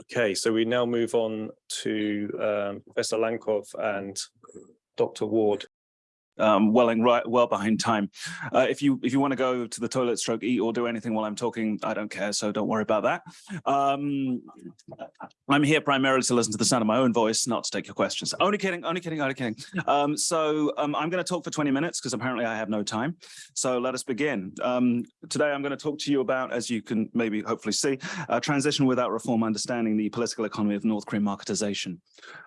Okay, so we now move on to um, Professor Lankov and Dr. Ward. Um, welling right well behind time. Uh, if you if you want to go to the toilet, stroke, eat, or do anything while I'm talking, I don't care. So don't worry about that. Um, I'm here primarily to listen to the sound of my own voice, not to take your questions. Only kidding, only kidding, only kidding. Um, so um, I'm going to talk for 20 minutes because apparently I have no time. So let us begin. Um, today I'm going to talk to you about, as you can maybe hopefully see, uh, transition without reform, understanding the political economy of North Korean marketization.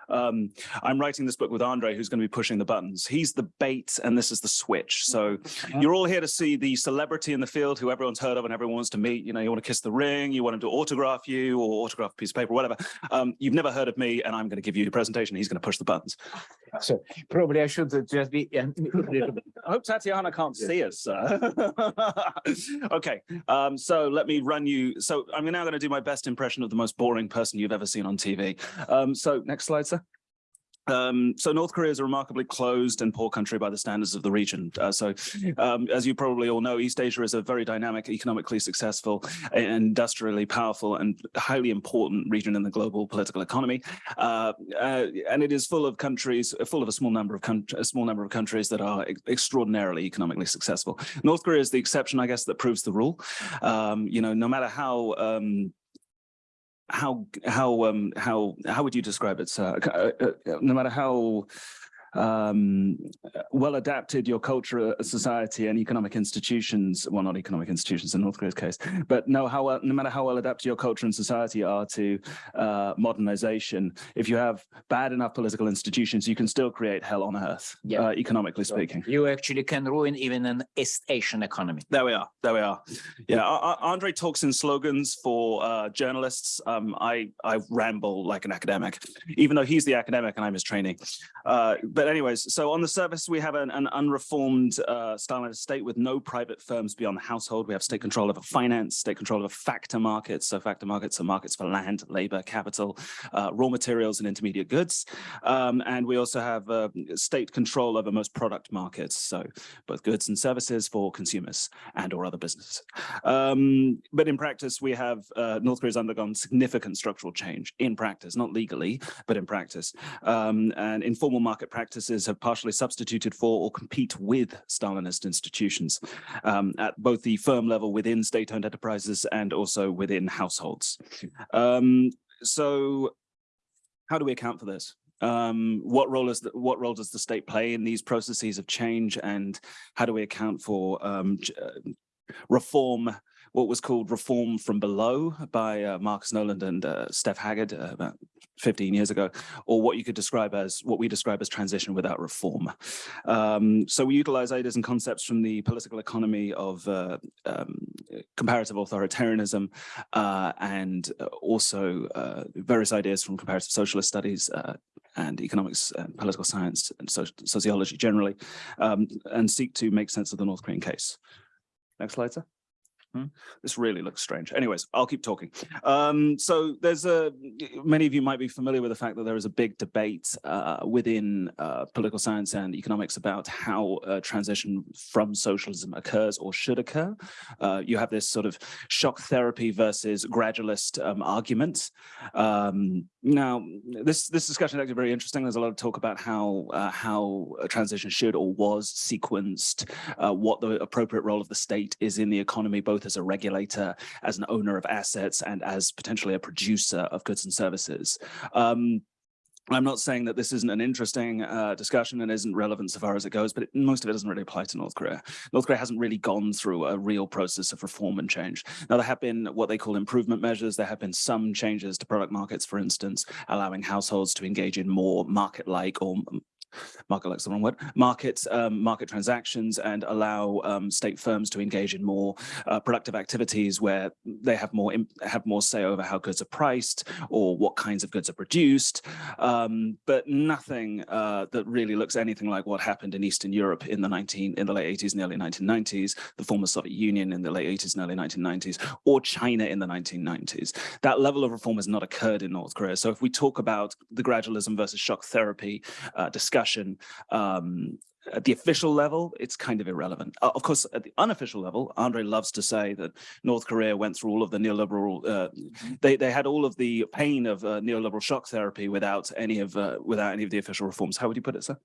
Um, I'm writing this book with Andre, who's going to be pushing the buttons. He's the bait and this is the switch. So you're all here to see the celebrity in the field who everyone's heard of and everyone wants to meet. You know, you want to kiss the ring, you want him to autograph you or autograph a piece of paper, whatever. Um, you've never heard of me and I'm going to give you a presentation. He's going to push the buttons. So probably I should just be. I hope Tatiana can't see us. sir. okay, um, so let me run you. So I'm now going to do my best impression of the most boring person you've ever seen on TV. Um, so next slide, sir. Um, so North Korea is a remarkably closed and poor country by the standards of the region. Uh, so um, as you probably all know, East Asia is a very dynamic, economically successful, industrially powerful and highly important region in the global political economy. Uh, uh, and it is full of countries, full of a small number of a small number of countries that are extraordinarily economically successful. North Korea is the exception, I guess, that proves the rule. Um, you know, no matter how um, how how um how how would you describe it sir? Uh, uh, no matter how um, well adapted your culture, uh, society and economic institutions, well, not economic institutions in North Korea's case, but know how well, no matter how well adapted your culture and society are to uh, modernization, if you have bad enough political institutions, you can still create hell on earth, yeah. uh, economically speaking. You actually can ruin even an East Asian economy. There we are. There we are. Yeah, Andre talks in slogans for uh, journalists. Um, I, I ramble like an academic, even though he's the academic and I'm his trainee. But anyways, so on the surface, we have an, an unreformed uh, state with no private firms beyond the household. We have state control over finance, state control over factor markets. So factor markets are markets for land, labor, capital, uh, raw materials, and intermediate goods. Um, and we also have uh, state control over most product markets. So both goods and services for consumers and or other businesses. Um, but in practice, we have uh, North Korea's undergone significant structural change in practice, not legally, but in practice. Um, and informal market practice practices have partially substituted for or compete with Stalinist institutions um, at both the firm level within state-owned enterprises and also within households. Um, so how do we account for this? Um, what role is the, what role does the state play in these processes of change and how do we account for um, uh, reform what was called Reform from Below by uh, Marcus Noland and uh, Steph Haggard uh, about 15 years ago, or what you could describe as what we describe as transition without reform. Um, so we utilize ideas and concepts from the political economy of uh, um, comparative authoritarianism uh, and also uh, various ideas from comparative socialist studies and economics and political science and so sociology generally, um, and seek to make sense of the North Korean case. Next slide, sir. Hmm? This really looks strange. Anyways, I'll keep talking. Um, so there's a, many of you might be familiar with the fact that there is a big debate uh, within uh, political science and economics about how uh, transition from socialism occurs or should occur. Uh, you have this sort of shock therapy versus gradualist um, argument. Um, now, this this discussion is actually very interesting. There's a lot of talk about how uh, how a transition should or was sequenced, uh, what the appropriate role of the state is in the economy, both as a regulator, as an owner of assets, and as potentially a producer of goods and services. Um, I'm not saying that this isn't an interesting uh, discussion and isn't relevant so far as it goes, but it, most of it doesn't really apply to North Korea. North Korea hasn't really gone through a real process of reform and change. Now, there have been what they call improvement measures. There have been some changes to product markets, for instance, allowing households to engage in more market-like or market likes the wrong word, market, um, market transactions and allow um, state firms to engage in more uh, productive activities where they have more have more say over how goods are priced or what kinds of goods are produced, um, but nothing uh, that really looks anything like what happened in Eastern Europe in the 19 in the late 80s and early 1990s, the former Soviet Union in the late 80s and early 1990s, or China in the 1990s. That level of reform has not occurred in North Korea. So if we talk about the gradualism versus shock therapy uh, discussion, discussion, um, at the official level, it's kind of irrelevant. Uh, of course, at the unofficial level, Andre loves to say that North Korea went through all of the neoliberal, uh, they, they had all of the pain of uh, neoliberal shock therapy without any of uh, without any of the official reforms. How would you put it, sir?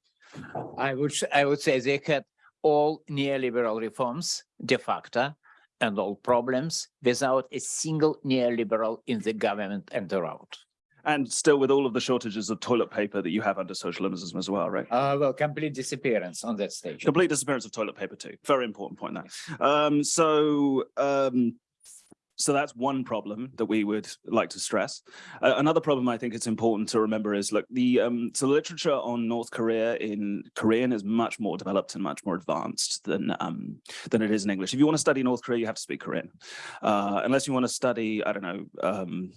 I would, I would say they had all neoliberal reforms de facto and all problems without a single neoliberal in the government and around. And still with all of the shortages of toilet paper that you have under socialism as well, right? Uh, well, complete disappearance on that stage. Complete disappearance of toilet paper too. Very important point there. Um, so, um, so that's one problem that we would like to stress. Uh, another problem I think it's important to remember is look, the um, so the literature on North Korea in Korean is much more developed and much more advanced than um, than it is in English. If you want to study North Korea, you have to speak Korean. Uh, unless you want to study, I don't know, um,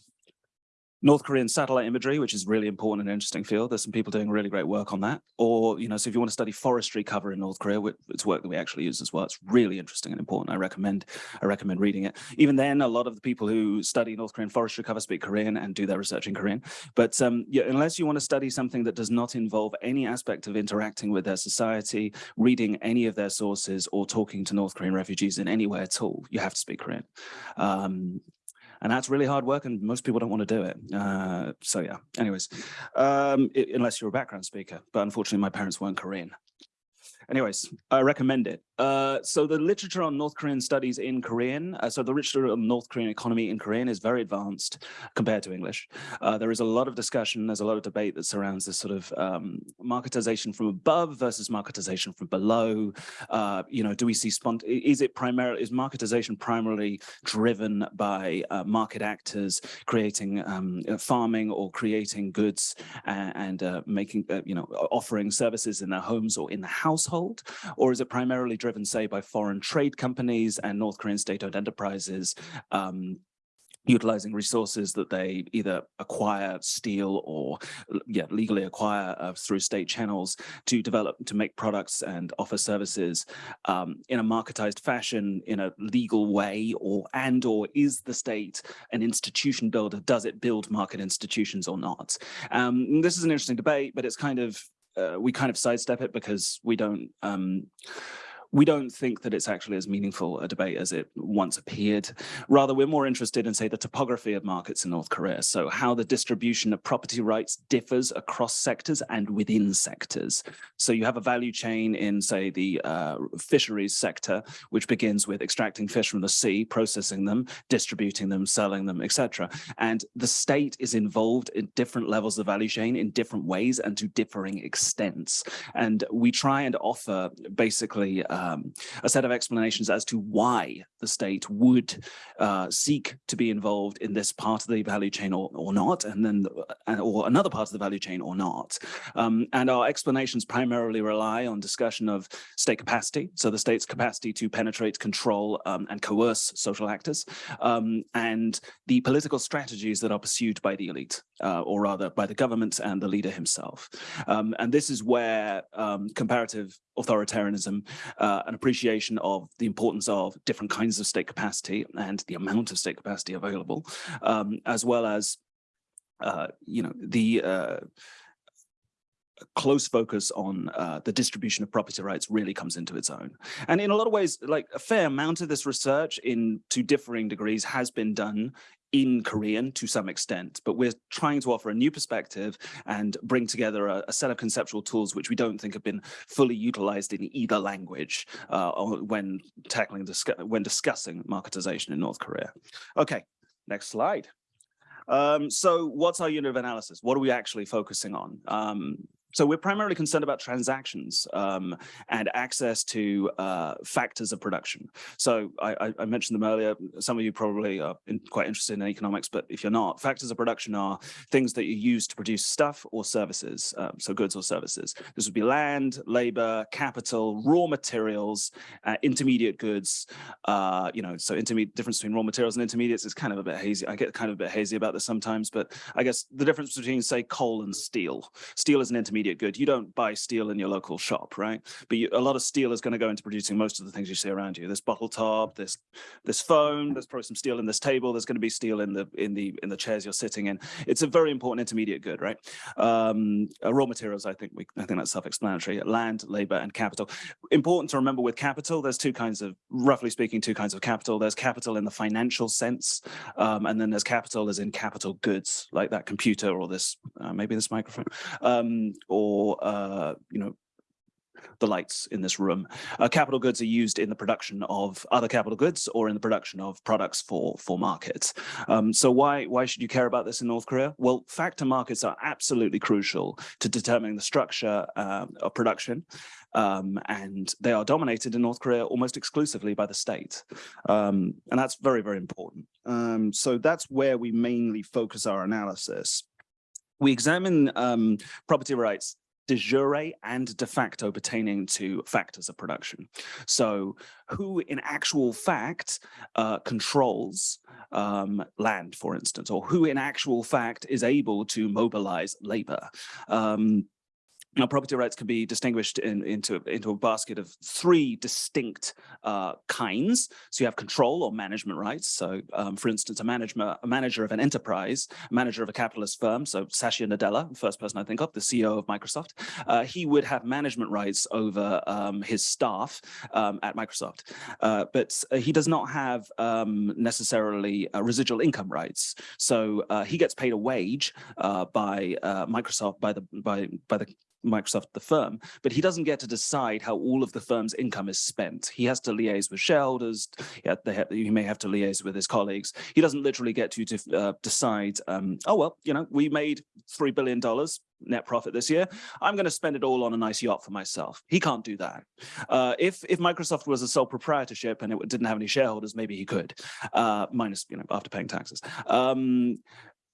North Korean satellite imagery, which is really important and interesting field. There's some people doing really great work on that. Or, you know, so if you want to study forestry cover in North Korea, it's work that we actually use as well. It's really interesting and important. I recommend, I recommend reading it. Even then, a lot of the people who study North Korean forestry cover speak Korean and do their research in Korean. But um, yeah, unless you want to study something that does not involve any aspect of interacting with their society, reading any of their sources or talking to North Korean refugees in any way at all, you have to speak Korean. Um, and that's really hard work and most people don't want to do it. Uh, so yeah. Anyways um, i- unless you're a background speaker but unfortunately my parents weren't korean. Anyways i recommend it uh, so the literature on north korean studies in korean uh, so the literature on north korean economy in korean is very advanced compared to english. Uh, there is a lot of discussion there's a lot of debate that surrounds this sort of um, marketization from above versus marketization from below. Uh, you know do we see is it primarily is marketization primarily driven by uh, market actors creating um, farming or creating goods and, and making you know offering services in their homes or in the household? Or is it primarily driven say by foreign trade companies and north korean state-owned enterprises um, utilizing resources that they either acquire, steal, or yeah, legally acquire uh, through state channels to develop, to make products and offer services um, in a marketized fashion, in a legal way, or and or is the state an institution builder? Does it build market institutions or not? Um, this is an interesting debate, but it's kind of uh, we kind of sidestep it because we don't. Um, we don't think that it's actually as meaningful a debate as it once appeared. Rather, we're more interested in, say, the topography of markets in North Korea. So how the distribution of property rights differs across sectors and within sectors. So you have a value chain in, say, the uh, fisheries sector, which begins with extracting fish from the sea, processing them, distributing them, selling them, etc. And the state is involved in different levels of value chain in different ways and to differing extents. And we try and offer basically um, a set of explanations as to why the state would uh, seek to be involved in this part of the value chain or, or not, and then the- or another part of the value chain or not. Um, and our explanations primarily rely on discussion of state capacity, so the state's capacity to penetrate, control, um, and coerce social actors, um, and the political strategies that are pursued by the elite, uh, or rather by the government and the leader himself. Um, and this is where um, comparative authoritarianism, uh, an appreciation of the importance of different kinds of state capacity and the amount of state capacity available, um, as well as, uh, you know, the uh, close focus on uh, the distribution of property rights really comes into its own. And in a lot of ways, like a fair amount of this research in to differing degrees has been done in Korean to some extent, but we're trying to offer a new perspective and bring together a, a set of conceptual tools which we don't think have been fully utilized in either language uh, when tackling, discu- when discussing marketization in North Korea. Okay, next slide. Um, so what's our unit of analysis? What are we actually focusing on? Um, so we're primarily concerned about transactions um, and access to uh, factors of production. So I, I- mentioned them earlier. Some of you probably are in- quite interested in economics, but if you're not, factors of production are things that you use to produce stuff or services, um, so goods or services. This would be land, labor, capital, raw materials, uh, intermediate goods. Uh, you know, so intermediate difference between raw materials and intermediates is kind of a bit hazy. I get kind of a bit hazy about this sometimes, but I guess the difference between say coal and steel. Steel is an intermediate intermediate good. You don't buy steel in your local shop, right? But you, a lot of steel is going to go into producing most of the things you see around you. This bottle top, this this phone. There's probably some steel in this table. There's going to be steel in the in the in the chairs you're sitting in. It's a very important intermediate good, right? Um, uh, raw materials. I think we I think that's self-explanatory. Land, labor, and capital. Important to remember with capital. There's two kinds of, roughly speaking, two kinds of capital. There's capital in the financial sense, um, and then there's capital as in capital goods, like that computer or this uh, maybe this microphone, um, or uh, you know the lights in this room. Uh, capital goods are used in the production of other capital goods or in the production of products for for markets. Um, so why why should you care about this in North Korea? Well, factor markets are absolutely crucial to determining the structure uh, of production. Um, and they are dominated in North Korea almost exclusively by the state. Um, and that's very, very important. Um, so that's where we mainly focus our analysis. We examine um, property rights de jure and de facto pertaining to factors of production. So who in actual fact uh, controls um, land, for instance, or who in actual fact is able to mobilize labor. Um, now, property rights can be distinguished in, into, into a basket of three distinct uh, kinds. So you have control or management rights. So, um, for instance, a, manager, a manager of an enterprise, a manager of a capitalist firm, so Satya Nadella, first person I think of, the CEO of Microsoft, uh, he would have management rights over um, his staff um, at Microsoft. Uh, but uh, he does not have um, necessarily uh, residual income rights. So uh, he gets paid a wage by Microsoft, by the, by, by the Microsoft, the firm, but he doesn't get to decide how all of the firm's income is spent. He has to liaise with shareholders. He may have to liaise with his colleagues. He doesn't literally get to, to uh, decide, um, oh, well, you know, we made $3 billion net profit this year. I'm going to spend it all on a nice yacht for myself. He can't do that. Uh, if if Microsoft was a sole proprietorship and it didn't have any shareholders, maybe he could, uh, minus you know after paying taxes. Um,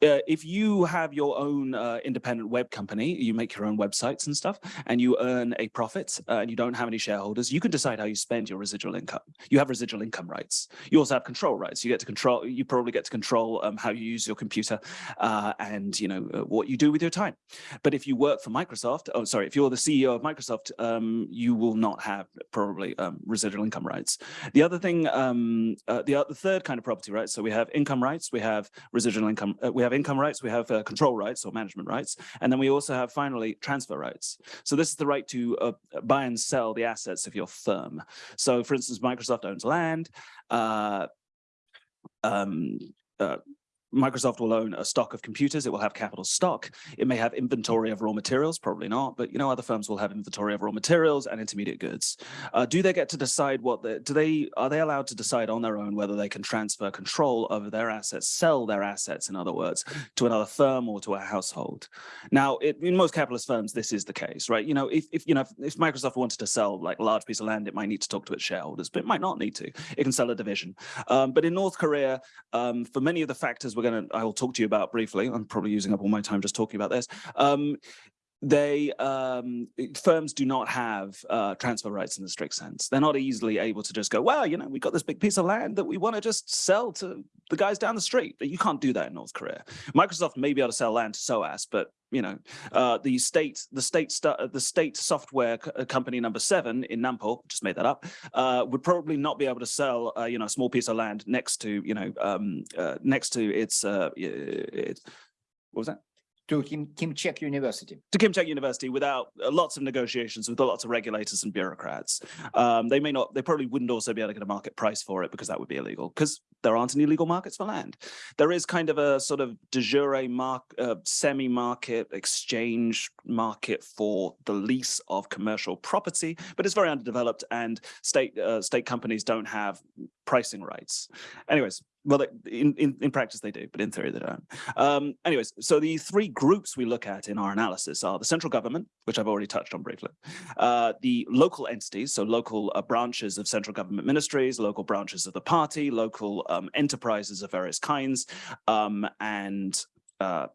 uh, if you have your own uh, independent web company, you make your own websites and stuff, and you earn a profit uh, and you don't have any shareholders, you can decide how you spend your residual income. You have residual income rights. You also have control rights. You get to control, you probably get to control um, how you use your computer uh, and you know uh, what you do with your time. But if you work for Microsoft, oh, sorry, if you're the CEO of Microsoft, um, you will not have probably um, residual income rights. The other thing, um, the, the third kind of property rights, so we have income rights, we have residual income, we have have income rights, we have uh, control rights or management rights, and then we also have finally transfer rights. So this is the right to uh, buy and sell the assets of your firm. So for instance, Microsoft owns land, uh, um, uh, Microsoft will own a stock of computers. It will have capital stock. It may have inventory of raw materials, probably not, but you know, other firms will have inventory of raw materials and intermediate goods. Uh, do they get to decide what the, do they, are they allowed to decide on their own whether they can transfer control over their assets, sell their assets, in other words, to another firm or to a household? Now, it, in most capitalist firms, this is the case, right? You know, if, if you know, if, Microsoft wanted to sell like a large piece of land, it might need to talk to its shareholders, but it might not need to. It can sell a division. Um, but in North Korea, um, for many of the factors we're going to, I will talk to you about briefly. I'm probably using up all my time just talking about this. Um, they um, firms do not have uh, transfer rights in the strict sense. They're not easily able to just go, well, you know, we've got this big piece of land that we want to just sell to the guys down the street. You can't do that in North Korea. Microsoft may be able to sell land to SOAS, but you know, uh, the state, the state, the state software uh, company number seven in Nampo, just made that up, uh, would probably not be able to sell, uh, you know, a small piece of land next to, you know, um, uh, next to its, uh, its, what was that? To Kim, Kimchek University. To Kim Chaek University without uh, lots of negotiations with lots of regulators and bureaucrats. Um, they may not, they probably wouldn't also be able to get a market price for it because that would be illegal because there aren't any legal markets for land. There is kind of a sort of de jure mark, uh, semi-market exchange market for the lease of commercial property, but it's very underdeveloped and state uh, state companies don't have pricing rights. Anyways, well, in, in, in practice they do, but in theory they don't. Um, anyways, so the three groups we look at in our analysis are the central government, which I've already touched on briefly, uh, the local entities, so local uh, branches of central government ministries, local branches of the party, local um, enterprises of various kinds, um, and uh,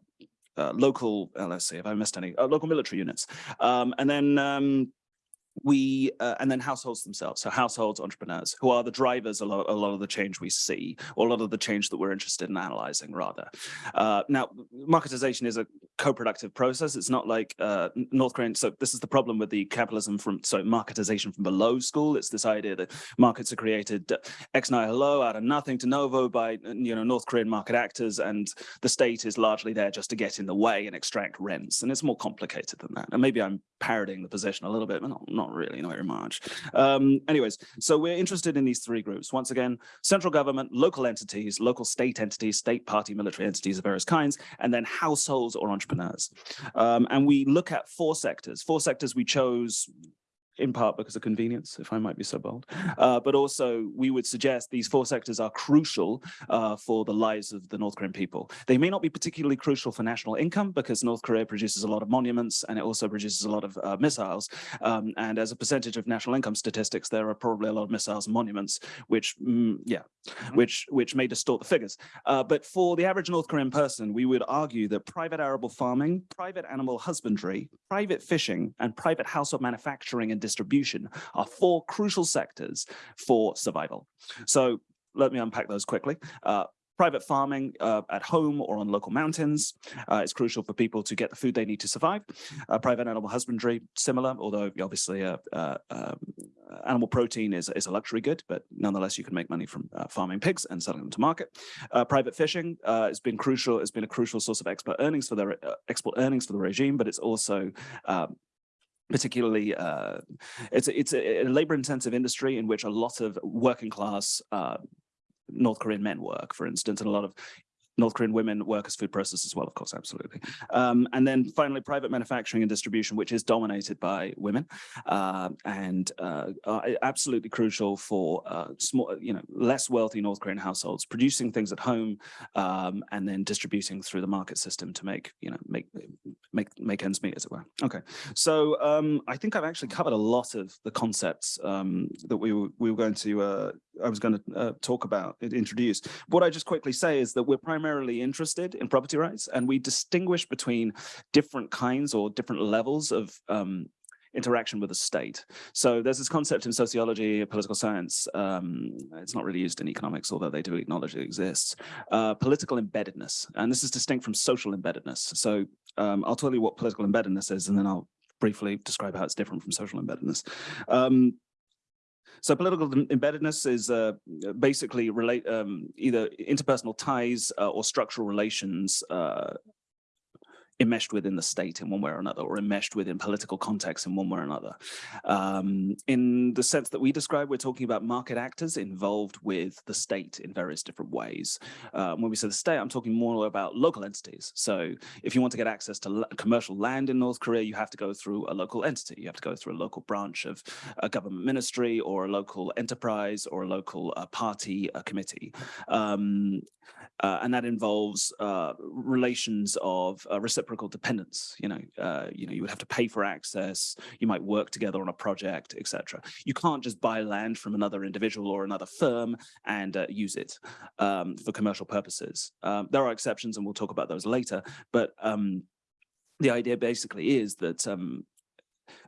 uh local, uh, let's see if I missed any, uh, local military units. Um, and then um, we uh, and then households themselves so households entrepreneurs who are the drivers a lot, a lot of the change we see or a lot of the change that we're interested in analyzing rather uh, now marketization is a co-productive process. It's not like uh, North Korean. So this is the problem with the capitalism from so marketization from below school. It's this idea that markets are created uh, ex nihilo out of nothing de novo by uh, you know North Korean market actors, and the state is largely there just to get in the way and extract rents. And it's more complicated than that. And maybe I'm parodying the position a little bit, but not, not really, not very much. Um, anyways, so we're interested in these three groups. Once again, central government, local entities, local state entities, state party, military entities of various kinds, and then households or entrepreneurs. Um, and we look at four sectors. Four sectors we chose in part because of convenience, if I might be so bold, uh, but also we would suggest these four sectors are crucial uh, for the lives of the North Korean people. They may not be particularly crucial for national income because North Korea produces a lot of monuments and it also produces a lot of uh, missiles. Um, and as a percentage of national income statistics, there are probably a lot of missiles and monuments, which, mm, yeah, which which may distort the figures. Uh, but for the average North Korean person, we would argue that private arable farming, private animal husbandry, private fishing, and private household manufacturing and distribution are four crucial sectors for survival. So let me unpack those quickly. Uh, private farming uh, at home or on local mountains uh, is crucial for people to get the food they need to survive. Uh, private animal husbandry, similar, although obviously uh, uh, um, animal protein is, is a luxury good, but nonetheless you can make money from uh, farming pigs and selling them to market. Private fishing has been crucial, has been a crucial source of export earnings for the export earnings for the regime, but it's also um, particularly uh, it's a, it's a, a labor intensive industry in which a lot of working class uh, North Korean men work, for instance, and a lot of North Korean women work as food processors as well, of course, absolutely. Um, and then finally, private manufacturing and distribution, which is dominated by women uh, and uh, absolutely crucial for uh, small, you know, less wealthy North Korean households producing things at home um, and then distributing through the market system to make, you know, make make make ends meet, as it were. Okay, so um, I think I've actually covered a lot of the concepts um, that we were, we were going to uh, I was going to uh, talk about, introduce. What I just quickly say is that we're primarily interested in property rights and we distinguish between different kinds or different levels of um, interaction with the state. So there's this concept in sociology, political science, um, it's not really used in economics, although they do acknowledge it exists, uh, political embeddedness. And this is distinct from social embeddedness. So um, I'll tell you what political embeddedness is, and then I'll briefly describe how it's different from social embeddedness. Um, so political embeddedness is uh, basically relate um, either interpersonal ties uh, or structural relations uh, enmeshed within the state in one way or another, or enmeshed within political context in one way or another. Um, in the sense that we describe, we're talking about market actors involved with the state in various different ways. Um, when we say the state, I'm talking more about local entities. So if you want to get access to commercial land in North Korea, you have to go through a local entity. You have to go through a local branch of a government ministry or a local enterprise or a local uh, party uh, committee. Um, uh, and that involves uh, relations of uh, reciprocal dependence. You know, uh, you know, you would have to pay for access. You might work together on a project, etc. You can't just buy land from another individual or another firm and uh, use it um, for commercial purposes. Um, there are exceptions, and we'll talk about those later. But um, the idea basically is that um,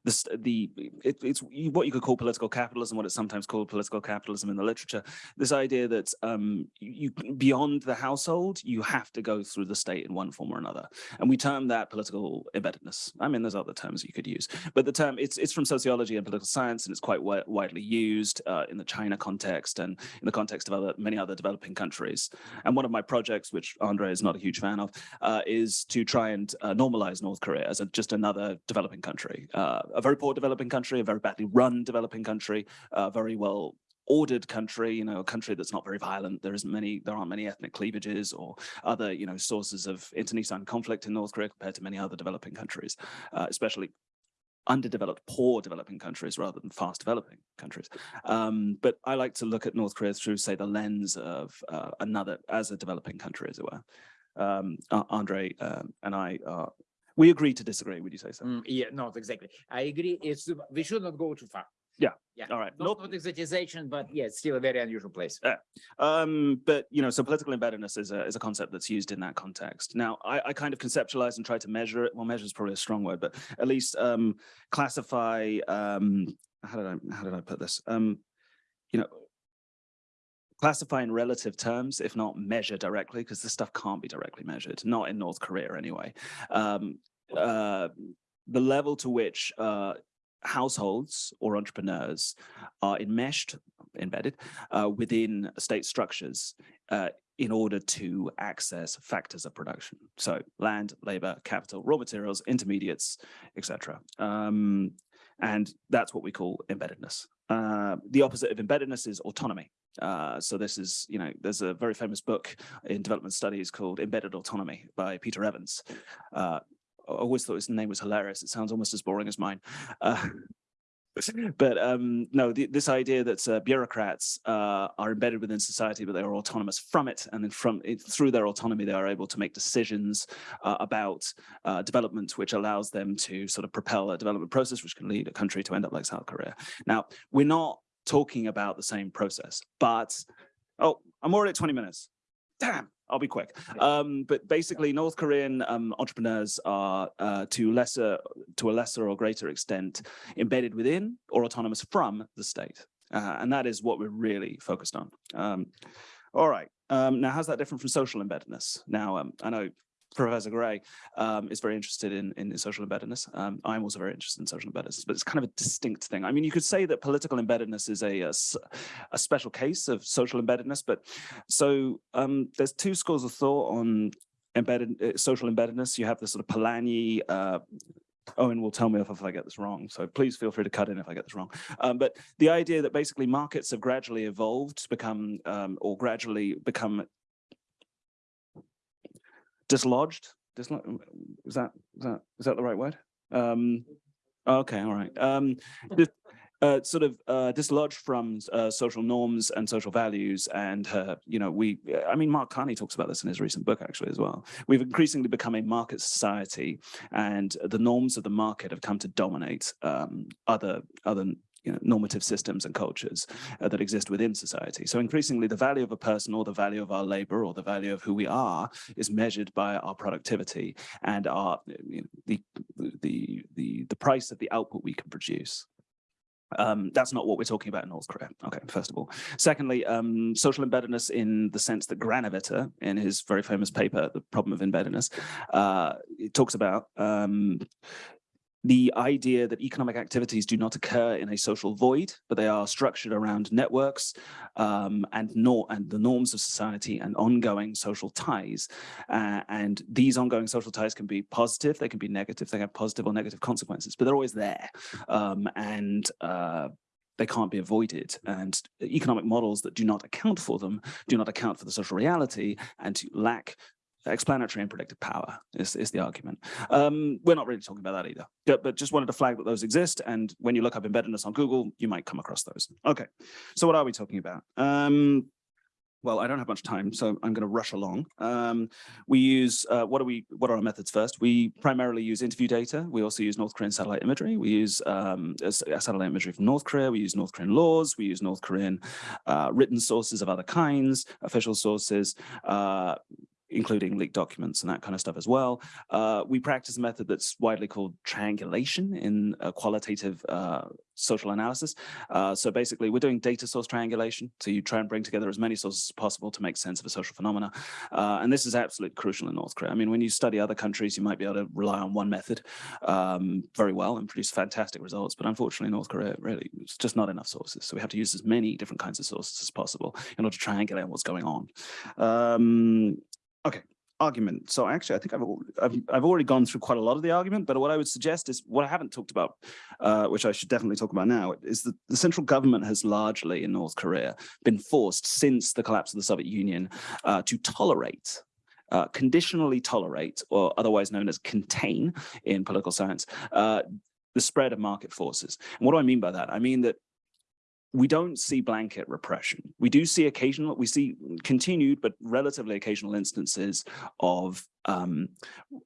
the the it, it's what you could call political capitalism, what it's sometimes called political capitalism in the literature. This idea that um, you beyond the household, you have to go through the state in one form or another, and we term that political embeddedness. I mean, there's other terms you could use, but the term it's it's from sociology and political science, and it's quite wi widely used uh, in the China context and in the context of other many other developing countries. And one of my projects, which Andre is not a huge fan of, uh, is to try and uh, normalize North Korea as a, just another developing country. Uh, a very poor developing country, a very badly run developing country, a very well ordered country, you know, a country that's not very violent. There isn't many, there aren't many ethnic cleavages or other, you know, sources of internecine conflict in North Korea compared to many other developing countries, uh, especially underdeveloped, poor developing countries rather than fast developing countries. Um, but I like to look at North Korea through, say, the lens of uh, another, as a developing country, as it were. Um, Andre um, and I are we agree to disagree. Would you say so? Mm, yeah, not exactly. I agree. It's we should not go too far. Yeah. Yeah. All right. Not, not exotization, but yeah, it's still a very unusual place. Um, but you know, so political embeddedness is a is a concept that's used in that context. Now, I, I kind of conceptualize and try to measure it. Well, measure is probably a strong word, but at least um, classify. Um, how did I how did I put this? Um, you know, classify in relative terms, if not measure directly, because this stuff can't be directly measured, not in North Korea anyway. Um, uh, the level to which uh, households or entrepreneurs are enmeshed, embedded uh, within state structures uh, in order to access factors of production. So land, labor, capital, raw materials, intermediates, etc. Um, and that's what we call embeddedness. Uh, the opposite of embeddedness is autonomy. Uh, so this is, you know, there's a very famous book in development studies called Embedded Autonomy by Peter Evans. Uh, always thought his name was hilarious. It sounds almost as boring as mine. Uh, but um, no, the, this idea that uh, bureaucrats uh, are embedded within society, but they are autonomous from it, and then from it, through their autonomy, they are able to make decisions uh, about uh, development, which allows them to sort of propel a development process, which can lead a country to end up like South Korea. Now, we're not talking about the same process, but oh, I'm already at 20 minutes. Damn. I'll be quick. Um, but basically, North Korean um, entrepreneurs are uh, to lesser, to a lesser or greater extent, embedded within or autonomous from the state, uh, and that is what we're really focused on. Um, all right. Um, now, how's that different from social embeddedness? Now, um, I know Professor Gray um, is very interested in, in social embeddedness. Um, I'm also very interested in social embeddedness, but it's kind of a distinct thing. I mean, you could say that political embeddedness is a, a, a special case of social embeddedness, but so um, there's two schools of thought on embedded uh, social embeddedness. You have the sort of Polanyi, uh, Owen will tell me if, if I get this wrong, so please feel free to cut in if I get this wrong. Um, but the idea that basically markets have gradually evolved to become, um, or gradually become dislodged. Is that is that is that the right word? Um, okay, all right. Um, uh, sort of uh, dislodged from uh, social norms and social values. And, you know, we, I mean, Mark Carney talks about this in his recent book, actually, as well. We've increasingly become a market society and the norms of the market have come to dominate um, other, other you know, normative systems and cultures uh, that exist within society. So increasingly the value of a person or the value of our labor or the value of who we are is measured by our productivity and our you know, the, the, the, the price of the output we can produce. Um, that's not what we're talking about in North Korea. Okay, first of all. Secondly, um, social embeddedness in the sense that Granovetter, in his very famous paper, The Problem of Embeddedness, uh, it talks about um, the idea that economic activities do not occur in a social void, but they are structured around networks um, and, nor and the norms of society and ongoing social ties. Uh, and these ongoing social ties can be positive, they can be negative, they have positive or negative consequences, but they're always there. Um, and uh, they can't be avoided. And economic models that do not account for them do not account for the social reality and to lack explanatory and predictive power is, is the argument. Um, we're not really talking about that either, but, just wanted to flag that those exist. And when you look up embeddedness on Google, you might come across those. Okay, so what are we talking about? Um, well, I don't have much time, so I'm going to rush along. Um, we use, uh, what are we, what are our methods first? We primarily use interview data. We also use North Korean satellite imagery. We use um, satellite imagery from North Korea. We use North Korean laws. We use North Korean uh, written sources of other kinds, official sources. Uh, including leaked documents and that kind of stuff as well. Uh, we practice a method that's widely called triangulation in qualitative uh, social analysis. Uh, so basically, we're doing data source triangulation. So you try and bring together as many sources as possible to make sense of a social phenomena. Uh, and this is absolutely crucial in North Korea. I mean, when you study other countries, you might be able to rely on one method um, very well and produce fantastic results. But unfortunately, North Korea, really, it's just not enough sources. So we have to use as many different kinds of sources as possible in order to triangulate what's going on. Um, Okay, argument. So actually, I think I've, I've, I've already gone through quite a lot of the argument, but what I would suggest is what I haven't talked about, uh, which I should definitely talk about now, is that the central government has largely in North Korea been forced since the collapse of the Soviet Union uh, to tolerate uh, conditionally tolerate, or otherwise known as contain in political science, uh, the spread of market forces. And what do I mean by that? I mean that we don't see blanket repression. We do see occasional, we see continued but relatively occasional instances of um,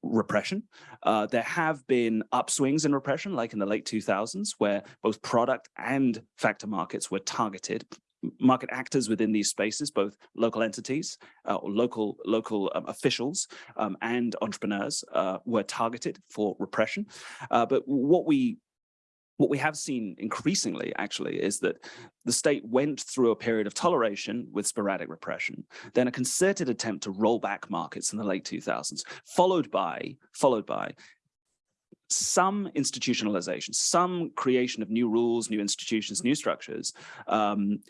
repression. Uh, there have been upswings in repression, like in the late 2000s, where both product and factor markets were targeted market actors within these spaces, both local entities uh, or local local um, officials um, and entrepreneurs uh, were targeted for repression. Uh, but what we what we have seen increasingly actually is that the state went through a period of toleration with sporadic repression, then a concerted attempt to roll back markets in the late 2000s, followed by, followed by some institutionalization, some creation of new rules, new institutions, new structures, um,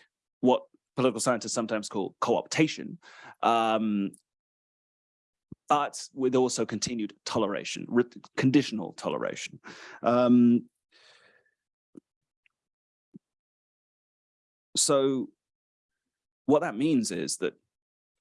what political scientists sometimes call co-optation, um, but with also continued toleration, conditional toleration. Um, so what that means is that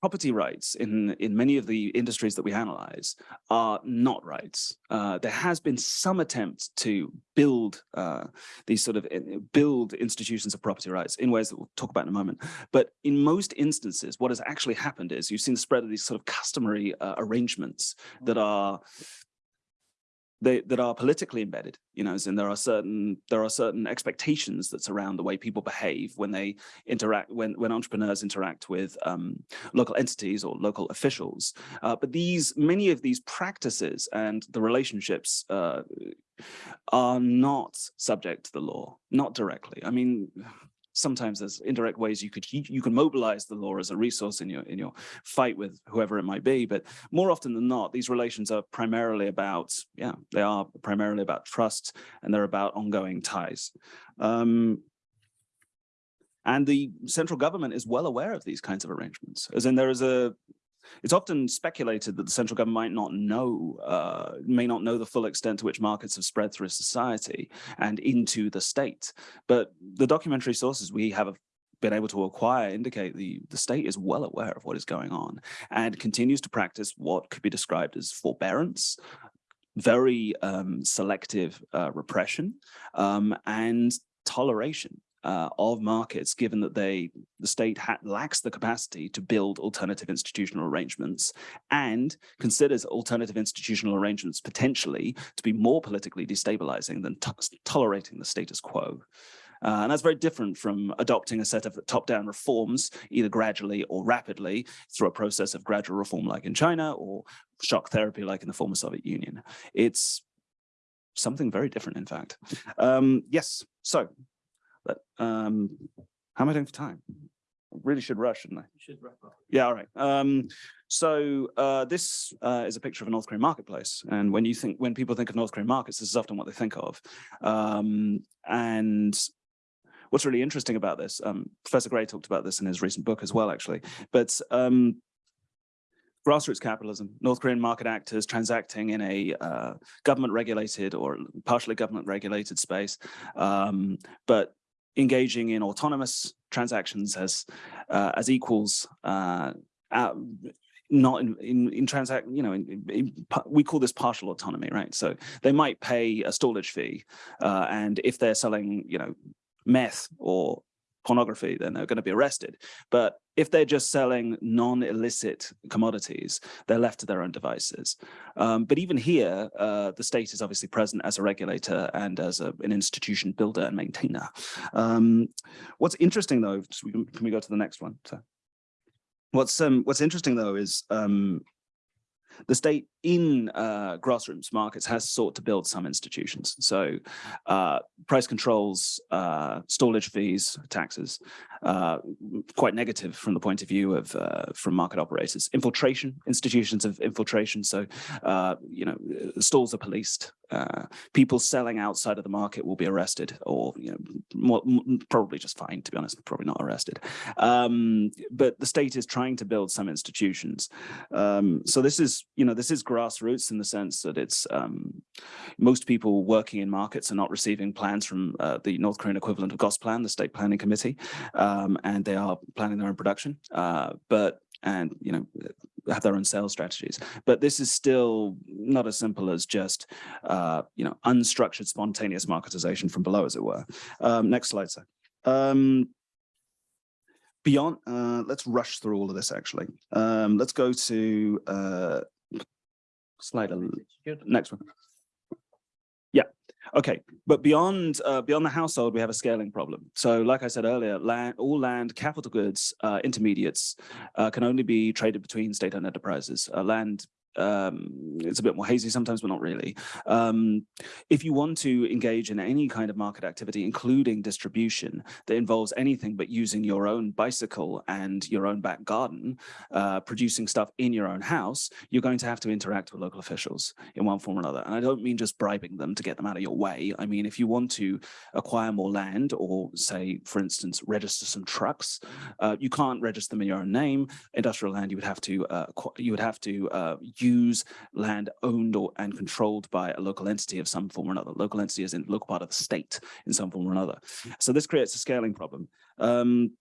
property rights in, in many of the industries that we analyze are not rights. Uh, there has been some attempt to build uh, these sort of uh, build institutions of property rights in ways that we'll talk about in a moment. But in most instances, what has actually happened is you've seen the spread of these sort of customary uh, arrangements that are they, that are politically embedded, you know, and there are certain there are certain expectations that surround the way people behave when they interact when when entrepreneurs interact with um, local entities or local officials. Uh, but these many of these practices and the relationships uh, are not subject to the law, not directly. I mean, sometimes there's indirect ways you could you can mobilize the law as a resource in your in your fight with whoever it might be but more often than not these relations are primarily about yeah they are primarily about trust and they're about ongoing ties. Um, and the central government is well aware of these kinds of arrangements as in there is a it's often speculated that the central government might not know, uh, may not know the full extent to which markets have spread through society and into the state. But the documentary sources we have been able to acquire indicate the, the state is well aware of what is going on and continues to practice what could be described as forbearance, very um, selective uh, repression, um, and toleration uh, of markets, given that they the state lacks the capacity to build alternative institutional arrangements and considers alternative institutional arrangements potentially to be more politically destabilizing than tolerating the status quo. Uh, and that's very different from adopting a set of top-down reforms, either gradually or rapidly through a process of gradual reform like in China or shock therapy like in the former Soviet Union. It's something very different, in fact. Um, yes, so but um, how am I doing for time? I really should rush, shouldn't I? You should wrap up. Yeah, all right. Um, so uh, this uh, is a picture of a North Korean marketplace. And when you think, when people think of North Korean markets, this is often what they think of. Um, and what's really interesting about this, um, Professor Gray talked about this in his recent book as well, actually, but um, grassroots capitalism, North Korean market actors transacting in a uh, government regulated or partially government regulated space, um, but engaging in autonomous transactions as uh, as equals uh, not in in, in transact you know in, in, we call this partial autonomy right? So they might pay a storage fee uh, and if they're selling you know meth or pornography, then they're going to be arrested. But if they're just selling non-illicit commodities, they're left to their own devices. Um, but even here, uh, the state is obviously present as a regulator and as a, an institution builder and maintainer. Um, what's interesting though, can we go to the next one? So, what's um, what's interesting though is um, the state in uh, grassroots markets has sought to build some institutions. So uh, price controls, uh, stallage fees, taxes, uh, quite negative from the point of view of uh, from market operators. Infiltration, institutions of infiltration. So, uh, you know, stalls are policed. people selling outside of the market will be arrested or, you know, more, probably just fined, to be honest, probably not arrested. Um, but the state is trying to build some institutions. Um, so this is, you know, this is grassroots in the sense that it's um, most people working in markets are not receiving plans from uh, the North Korean equivalent of Gosplan, the State Planning Committee, um, and they are planning their own production. Uh, but and you know have their own sales strategies. But this is still not as simple as just uh, you know unstructured, spontaneous marketization from below, as it were. Um, next slide, sir. Um, beyond, uh, let's rush through all of this actually. Um, let's go to uh, slide next one. Yeah, okay. But beyond uh, beyond the household, we have a scaling problem. So like I said earlier, land, all land, capital goods, uh, intermediates uh, can only be traded between state-owned enterprises. Uh, land um, it's a bit more hazy sometimes, but not really. Um, if you want to engage in any kind of market activity, including distribution that involves anything but using your own bicycle and your own back garden, uh, producing stuff in your own house, you're going to have to interact with local officials in one form or another. And I don't mean just bribing them to get them out of your way. I mean, if you want to acquire more land or say, for instance, register some trucks, uh, you can't register them in your own name. Industrial land, you would have to uh, you would have to uh, use land owned or and controlled by a local entity of some form or another. Local entity is in local part of the state in some form or another. So this creates a scaling problem. Um,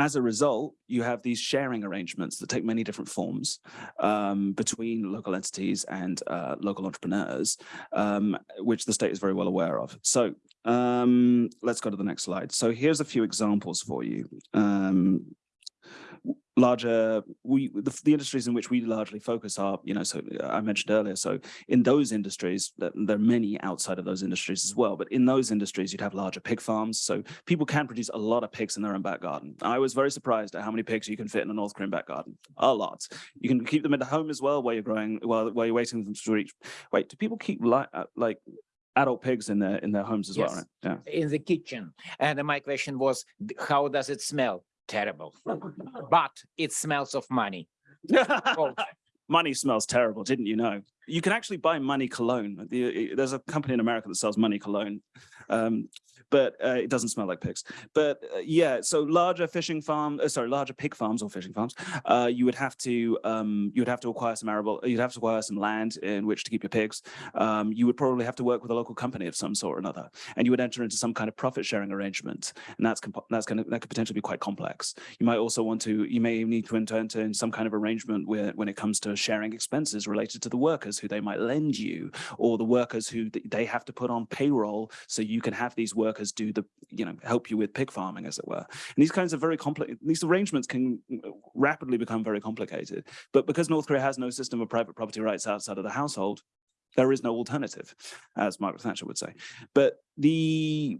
as a result, you have these sharing arrangements that take many different forms um, between local entities and uh, local entrepreneurs, um, which the state is very well aware of. So um, let's go to the next slide. So here's a few examples for you. Larger we the, the, industries in which we largely focus are you know so uh, i mentioned earlier so in those industries there are many outside of those industries as well but in those industries you'd have larger pig farms so people can produce a lot of pigs in their own back garden i was very surprised at how many pigs you can fit in a north korean back garden a lot you can keep them in the home as well while you're growing while while you're waiting for them to reach wait do people keep like uh, like adult pigs in their in their homes as Yes. well right yeah in the kitchen. And my question was, how does it smell? Terrible. But it smells of money. Money smells terrible, didn't you know? You can actually buy money cologne. The, there's a company in America that sells money cologne, um, but uh, it doesn't smell like pigs. But uh, yeah, so larger fishing farm, uh, sorry, larger pig farms or fishing farms, uh, you would have to um, you would have to acquire some arable, you'd have to acquire some land in which to keep your pigs. Um, you would probably have to work with a local company of some sort or another, and you would enter into some kind of profit sharing arrangement, and that's that's going that could potentially be quite complex. You might also want to you may need to enter into some kind of arrangement where when it comes to sharing expenses related to the workers who they might lend you, or the workers who they have to put on payroll, so you can have these workers do the you know help you with pig farming, as it were. And these kinds of very complex these arrangements can rapidly become very complicated. But because North Korea has no system of private property rights outside of the household, there is no alternative, as Margaret Thatcher would say. But the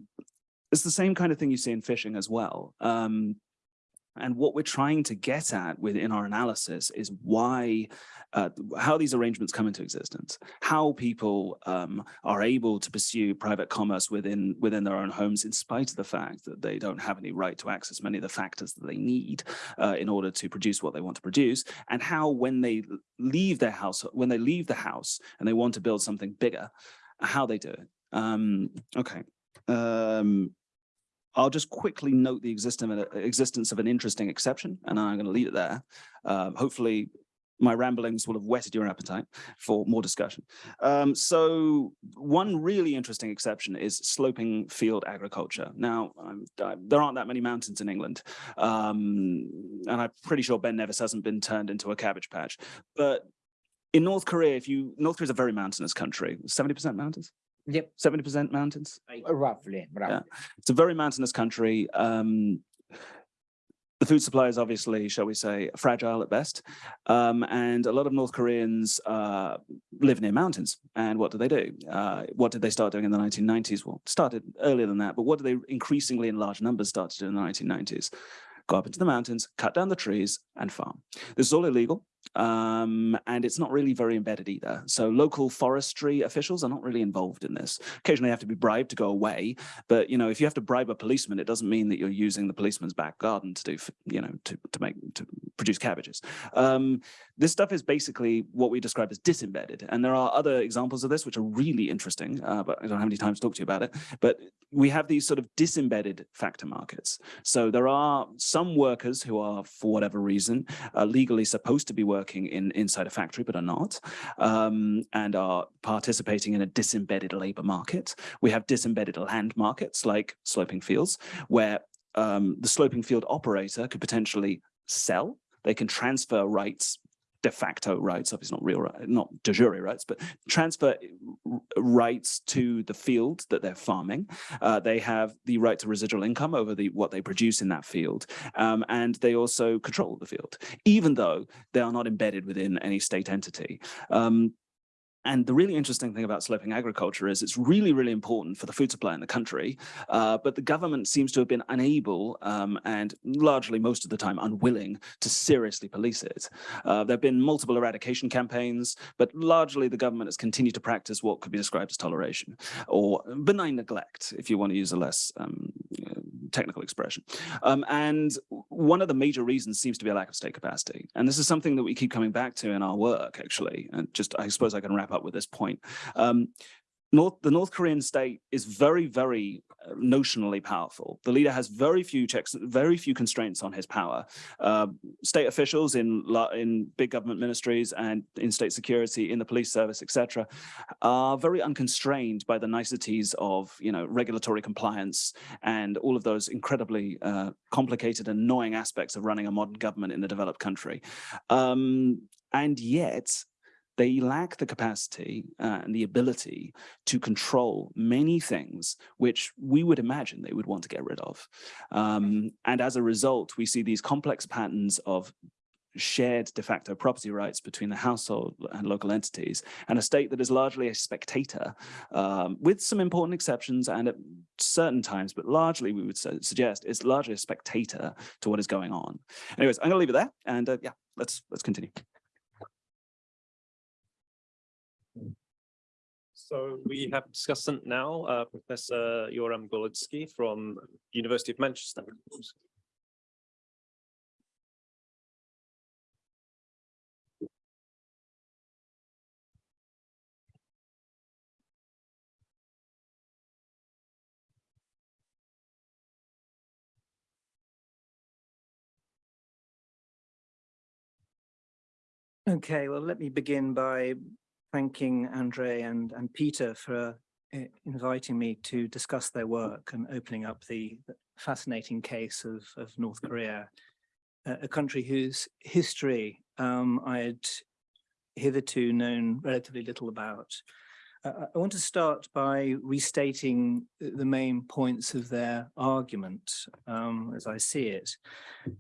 it's the same kind of thing you see in fishing as well. Um, and what we're trying to get at within our analysis is why, uh, how these arrangements come into existence, how people um, are able to pursue private commerce within within their own homes, in spite of the fact that they don't have any right to access many of the factors that they need uh, in order to produce what they want to produce, and how when they leave their house, when they leave the house and they want to build something bigger, how they do it. Um, okay. Um, I'll just quickly note the existence existence of an interesting exception, and I'm going to leave it there. Um, hopefully, my ramblings will have whetted your appetite for more discussion. Um, so one really interesting exception is sloping field agriculture. Now, I, there aren't that many mountains in England, um, and I'm pretty sure Ben Nevis hasn't been turned into a cabbage patch. But in North Korea, if you North Korea is a very mountainous country, 70% mountains. Yep, 70% mountains. roughly, roughly. It's a very mountainous country. Um, the food supply is obviously, shall we say, fragile at best. Um, and a lot of North Koreans uh, live near mountains. And what do they do? Uh, what did they start doing in the 1990s? Well, started earlier than that, but what do they increasingly in large numbers start to do in the 1990s? Go up into the mountains, cut down the trees and farm. This is all illegal. Um, and it's not really very embedded either. So local forestry officials are not really involved in this. Occasionally have to be bribed to go away, but you know, if you have to bribe a policeman, it doesn't mean that you're using the policeman's back garden to do, you know, to, to make, to produce cabbages. Um, this stuff is basically what we describe as disembedded. And there are other examples of this, which are really interesting, uh, but I don't have any time to talk to you about it. But we have these sort of disembedded factor markets. So there are some workers who are, for whatever reason, uh, legally supposed to be working in inside a factory, but are not, um, and are participating in a disembedded labor market. We have disembedded land markets like sloping fields, where um, the sloping field operator could potentially sell. They can transfer rights de facto rights, obviously not real, not de jure rights, but transfer rights to the field that they're farming. Uh, they have the right to residual income over the what they produce in that field, um, and they also control the field, even though they are not embedded within any state entity. Um, and the really interesting thing about sloping agriculture is it's really, really important for the food supply in the country, uh, but the government seems to have been unable um, and largely most of the time unwilling to seriously police it. Uh, there have been multiple eradication campaigns, but largely the government has continued to practice what could be described as toleration or benign neglect, if you want to use a less um, technical expression. Um, and one of the major reasons seems to be a lack of state capacity. And this is something that we keep coming back to in our work, actually. And just, I suppose I can wrap up with this point. Um, North, the North Korean state is very, very uh, notionally powerful. The leader has very few checks, very few constraints on his power. Uh, state officials in in big government ministries and in state security, in the police service, etc., are very unconstrained by the niceties of you know regulatory compliance and all of those incredibly uh, complicated annoying aspects of running a modern government in a developed country. Um, and yet, they lack the capacity uh, and the ability to control many things which we would imagine they would want to get rid of. Um, and as a result, we see these complex patterns of shared de facto property rights between the household and local entities and a state that is largely a spectator um, with some important exceptions and at certain times but largely we would suggest it's largely a spectator to what is going on. Anyways i'm gonna leave it there and uh, yeah let's let's continue So we have a discussant now, uh, Professor Yoram Gorlizki from University of Manchester. Okay, well, let me begin by thanking Andre and, and Peter for uh, inviting me to discuss their work and opening up the fascinating case of, of North Korea, a country whose history um, I had hitherto known relatively little about. Uh, I want to start by restating the main points of their argument um, as I see it,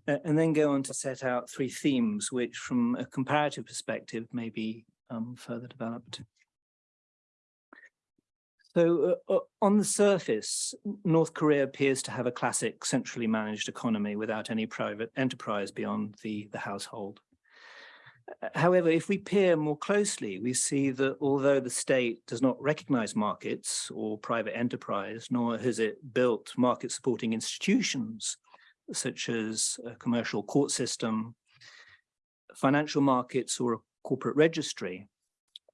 and then go on to set out three themes which from a comparative perspective may be um, further developed. So uh, uh, on the surface, North Korea appears to have a classic centrally managed economy without any private enterprise beyond the, the household. However, if we peer more closely, we see that although the state does not recognize markets or private enterprise, nor has it built market supporting institutions, such as a commercial court system, financial markets or a corporate registry,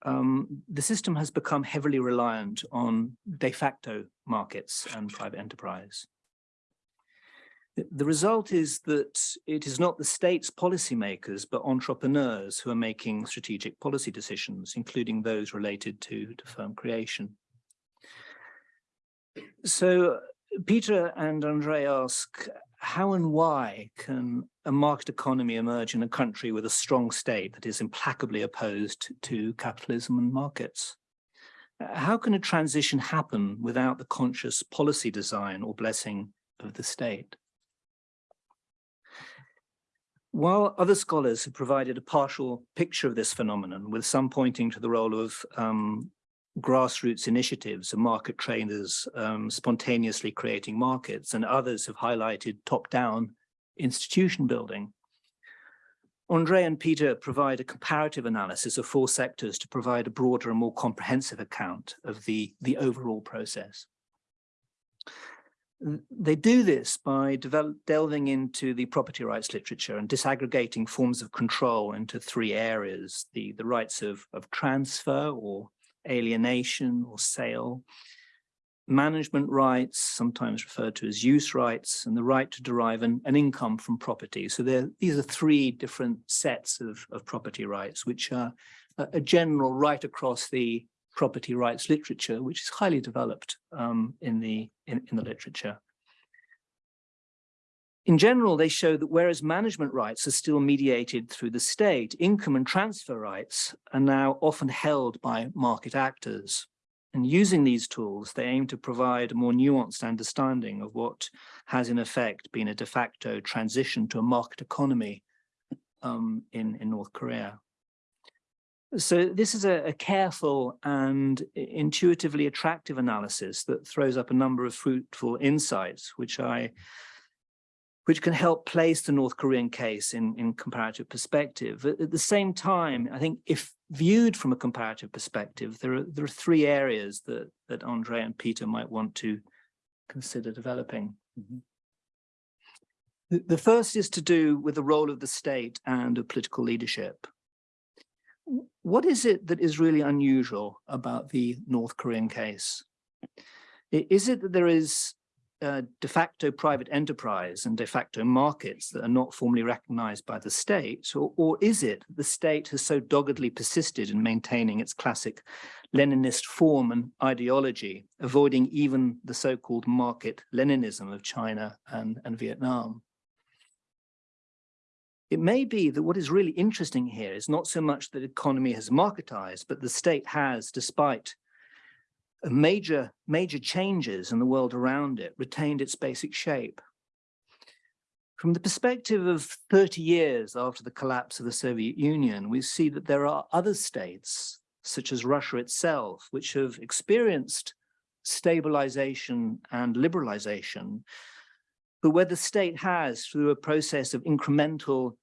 um, the system has become heavily reliant on de facto markets and private enterprise. The result is that it is not the state's policymakers, but entrepreneurs who are making strategic policy decisions, including those related to, to firm creation. So Peter and Andre ask, how and why can a market economy emerge in a country with a strong state that is implacably opposed to capitalism and markets? Uh, how can a transition happen without the conscious policy design or blessing of the state? While other scholars have provided a partial picture of this phenomenon, with some pointing to the role of um, grassroots initiatives and market traders um, spontaneously creating markets, and others have highlighted top-down institution building. Andre and Peter provide a comparative analysis of four sectors to provide a broader and more comprehensive account of the, the overall process. They do this by delving into the property rights literature and disaggregating forms of control into three areas, the, the rights of, of transfer or alienation or sale, management rights, sometimes referred to as use rights, and the right to derive an, an income from property. So there, these are three different sets of, of property rights, which are a, a general right across the property rights literature, which is highly developed um, in, the, in, in the literature. In general, they show that whereas management rights are still mediated through the state, income and transfer rights are now often held by market actors. And using these tools, they aim to provide a more nuanced understanding of what has in effect been a de facto transition to a market economy um, in, in North Korea. So this is a, a careful and intuitively attractive analysis that throws up a number of fruitful insights, which I which can help place the North Korean case in, in comparative perspective. At, at the same time, I think if viewed from a comparative perspective, there are, there are three areas that, that Andre and Peter might want to consider developing. Mm-hmm. The, the first is to do with the role of the state and of political leadership. What is it that is really unusual about the North Korean case? Is it that there is uh, de facto private enterprise and de facto markets that are not formally recognized by the state? Or, or is it the state has so doggedly persisted in maintaining its classic Leninist form and ideology, avoiding even the so-called market Leninism of China and, and Vietnam? It may be that what is really interesting here is not so much that the economy has marketized, but the state has, despite major, major changes in the world around it, retained its basic shape. From the perspective of 30 years after the collapse of the Soviet Union, we see that there are other states, such as Russia itself, which have experienced stabilization and liberalization, but where the state has, through a process of incremental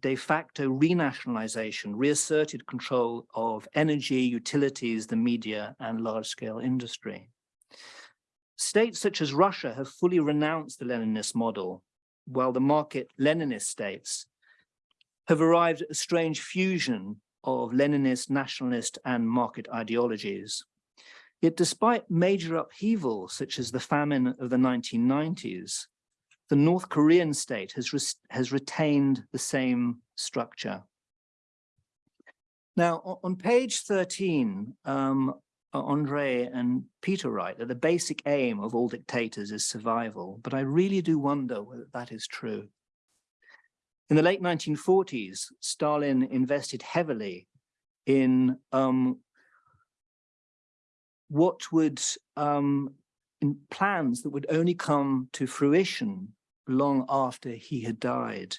de facto renationalization, reasserted control of energy, utilities, the media, and large-scale industry. States such as Russia have fully renounced the Leninist model, while the market Leninist states have arrived at a strange fusion of Leninist, nationalist, and market ideologies. Yet despite major upheaval, such as the famine of the 1990s, the North Korean state has, res- has retained the same structure. Now, on page 13, um, uh, Andre and Peter write that the basic aim of all dictators is survival, but I really do wonder whether that is true. In the late 1940s, Stalin invested heavily in um, what would um, in plans that would only come to fruition long after he had died.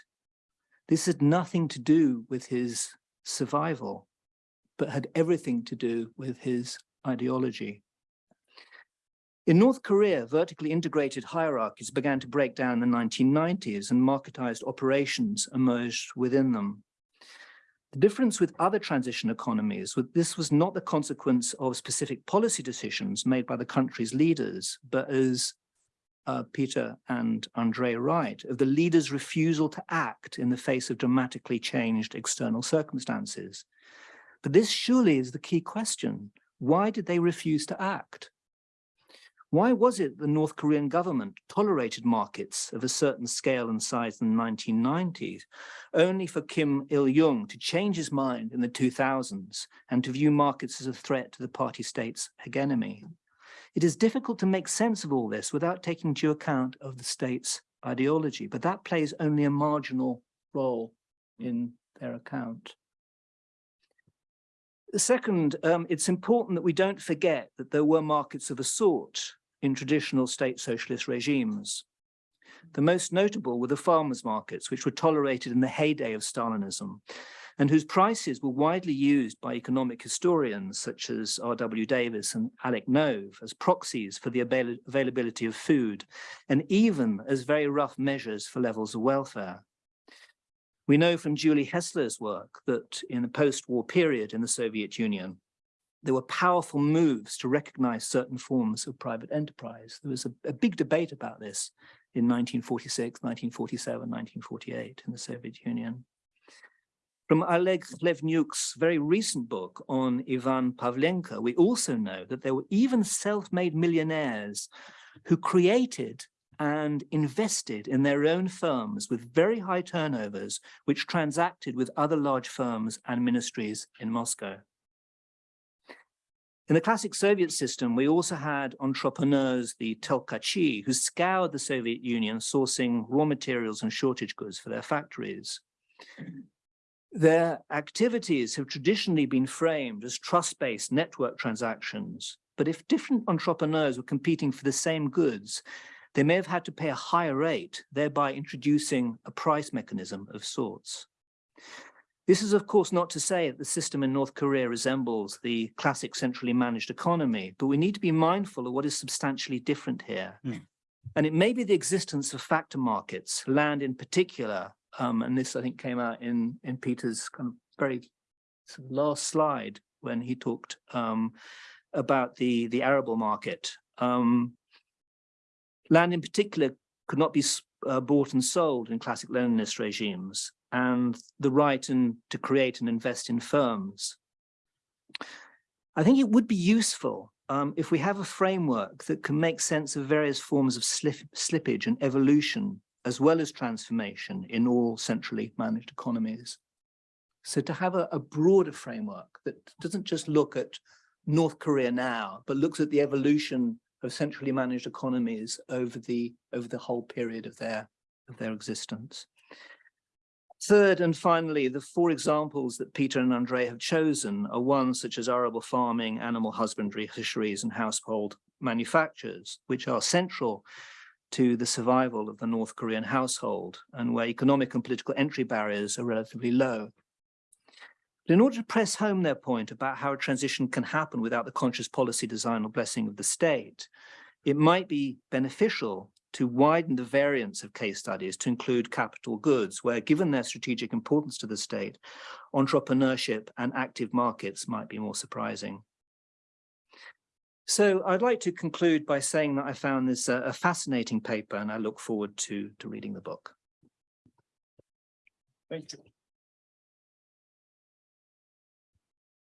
This had nothing to do with his survival, but had everything to do with his ideology. In North Korea, vertically integrated hierarchies began to break down in the 1990s and marketized operations emerged within them. The difference with other transition economies, was this was not the consequence of specific policy decisions made by the country's leaders, but as uh, Peter and Andre write, of the leaders' refusal to act in the face of dramatically changed external circumstances. But this surely is the key question. Why did they refuse to act? Why was it the North Korean government tolerated markets of a certain scale and size in the 1990s, only for Kim Il-jung to change his mind in the 2000s and to view markets as a threat to the party state's hegemony? It is difficult to make sense of all this without taking due account of the state's ideology, but that plays only a marginal role in their account. Second, um, it's important that we don't forget that there were markets of a sort in traditional state socialist regimes. The most notable were the farmers' markets, which were tolerated in the heyday of Stalinism, and whose prices were widely used by economic historians such as R.W. Davies and Alec Nove as proxies for the avail- availability of food, and even as very rough measures for levels of welfare. We know from Julie Hessler's work that in the post-war period in the Soviet Union, there were powerful moves to recognize certain forms of private enterprise. There was a, a big debate about this in 1946, 1947, 1948 in the Soviet Union. From Oleg Khlevniuk's very recent book on Ivan Pavlenko, we also know that there were even self-made millionaires who created and invested in their own firms with very high turnovers, which transacted with other large firms and ministries in Moscow. In the classic Soviet system, we also had entrepreneurs, the tolkachi, who scoured the Soviet Union, sourcing raw materials and shortage goods for their factories. Their activities have traditionally been framed as trust-based network transactions, but if different entrepreneurs were competing for the same goods, they may have had to pay a higher rate, thereby introducing a price mechanism of sorts. This is, of course, not to say that the system in North Korea resembles the classic centrally managed economy, but we need to be mindful of what is substantially different here. Hmm. And it may be the existence of factor markets, land in particular, um, and this I think came out in, in Peter's kind of very last slide when he talked um, about the, the arable market. Um, land in particular could not be uh, bought and sold in classic Leninist regimes and the right and to create and invest in firms. I think it would be useful um, if we have a framework that can make sense of various forms of slip, slippage and evolution, as well as transformation in all centrally managed economies. So to have a, a broader framework that doesn't just look at North Korea now, but looks at the evolution of centrally managed economies over the over the whole period of their of their existence. Third and finally, the four examples that Peter and Andre have chosen are ones such as arable farming, animal husbandry, fisheries, and household manufactures, which are central to the survival of the North Korean household and where economic and political entry barriers are relatively low. But in order to press home their point about how a transition can happen without the conscious policy design or blessing of the state, it might be beneficial to widen the variance of case studies to include capital goods, where given their strategic importance to the state, entrepreneurship and active markets might be more surprising. So I'd like to conclude by saying that I found this a, a fascinating paper and I look forward to, to reading the book. Thank you.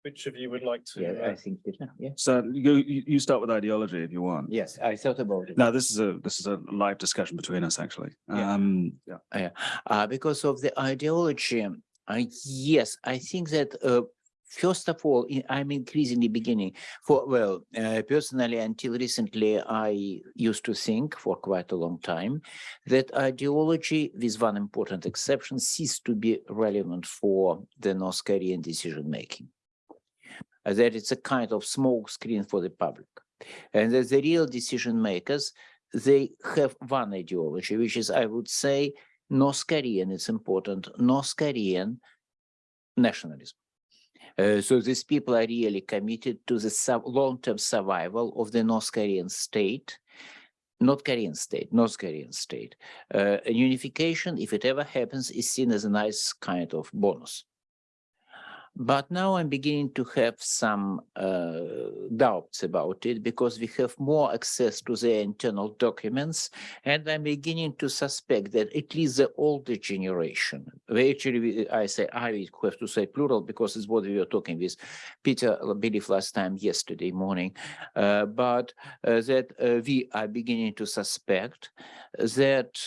Which of you would like to? Yeah, uh, I think, Peter, yeah. So you, you you start with ideology if you want. Yes, I thought about it. Now this is a, this is a live discussion between us, actually. Yeah. Um, yeah. Uh, because of the ideology, uh, yes, I think that uh, first of all, I'm increasingly beginning for, well, uh, personally, until recently, I used to think for quite a long time that ideology, with one important exception, ceased to be relevant for the North Korean decision making. Uh, that it's a kind of smoke screen for the public. And that the real decision makers, they have one ideology, which is, I would say, North Korean, it's important, North Korean nationalism. Uh, so these people are really committed to the long-term survival of the North Korean state, North Korean state, North Korean state. Uh, unification, if it ever happens, is seen as a nice kind of bonus. But now I'm beginning to have some uh, doubts about it because we have more access to the internal documents and I'm beginning to suspect that at least the older generation, we actually, I say, I have to say plural because it's what we were talking with Peter, I believe last time yesterday morning, uh, but uh, that uh, we are beginning to suspect that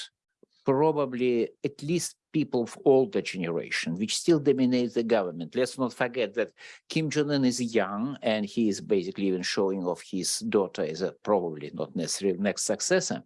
probably at least people of older generation, which still dominate the government. Let's not forget that Kim Jong-un is young and he is basically even showing off his daughter as a probably not necessarily next successor.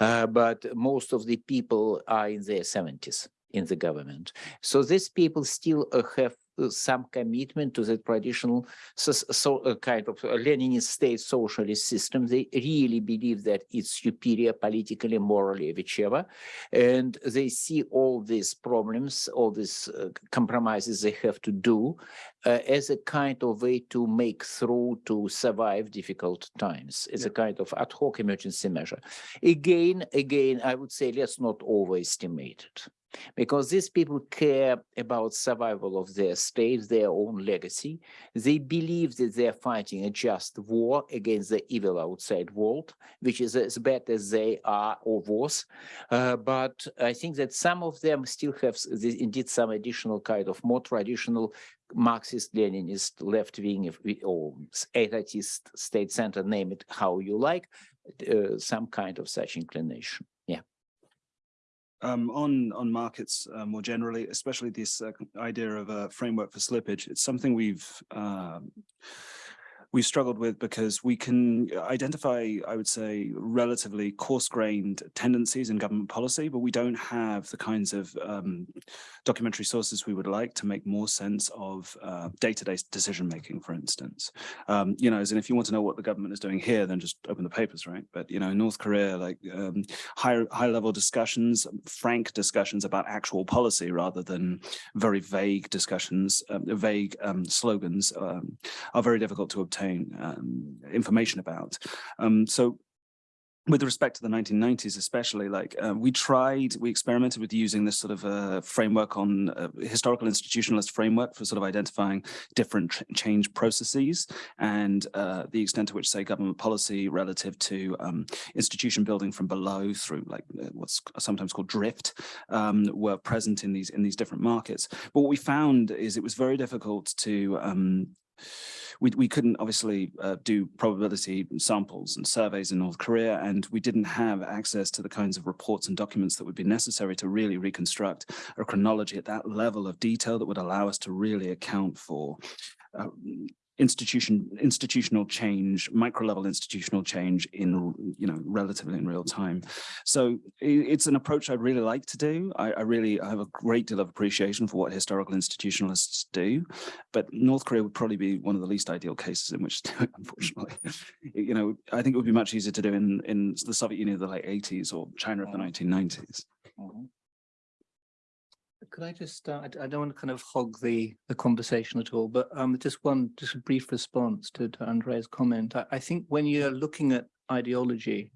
Uh, but most of the people are in their 70s in the government. So these people still uh, have some commitment to the traditional so, so uh, kind of uh, Leninist state socialist system. They really believe that it's superior politically, morally, whichever. And they see all these problems, all these uh, compromises they have to do uh, as a kind of way to make through to survive difficult times. It's a kind of ad hoc emergency measure. Again, again, I would say let's not overestimate it because these people care about survival of their state, their own legacy. They believe that they're fighting a just war against the evil outside world, which is as bad as they are or was. Uh, but I think that some of them still have s- the- indeed some additional kind of more traditional Marxist, Leninist, left wing if we- or etatist, state center, name it how you like, uh, some kind of such inclination. Yeah. Um, on on markets uh, more generally, especially this uh, idea of a framework for slippage, it's something we've um, we've struggled with because we can identify, I would say, relatively coarse-grained tendencies in government policy, but we don't have the kinds of um, documentary sources we would like to make more sense of uh, day-to-day decision-making, for instance. Um, you know, as in if you want to know what the government is doing here, then just open the papers, right? But, you know, in North Korea, like um, high, high-level discussions, frank discussions about actual policy rather than very vague discussions, um, vague um, slogans um, are very difficult to obtain um, information about. Um, so with respect to the 1990s, especially, like uh, we tried, we experimented with using this sort of uh, framework on uh, historical institutionalist framework for sort of identifying different ch change processes and uh, the extent to which, say, government policy relative to um, institution building from below through like uh, what's sometimes called drift um, were present in these in these different markets. But what we found is it was very difficult to um, we, we couldn't obviously uh, do probability samples and surveys in North Korea, and we didn't have access to the kinds of reports and documents that would be necessary to really reconstruct a chronology at that level of detail that would allow us to really account for uh, institution institutional change micro level institutional change in you know relatively in real time. So it's an approach i'd really like to do. I, I really I have a great deal of appreciation for what historical institutionalists do but north korea would probably be one of the least ideal cases in which to do it unfortunately. You know i think it would be much easier to do in in the soviet union of the late 80s or china of the mm-hmm. 1990s Could I just, uh, I don't want to kind of hog the, the conversation at all, but um, just one, just a brief response to, to Andrea's comment. I, I think when you're looking at ideology,